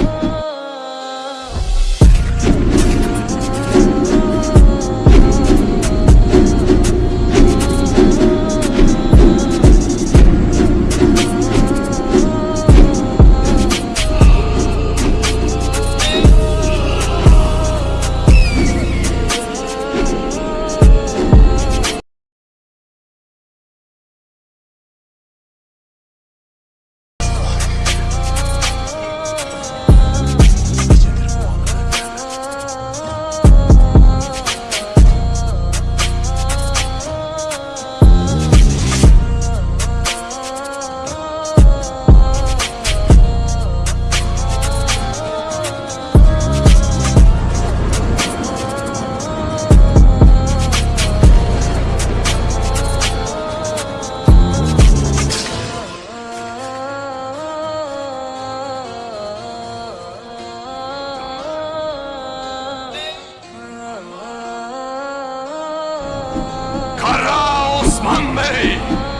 Oh. My Bey!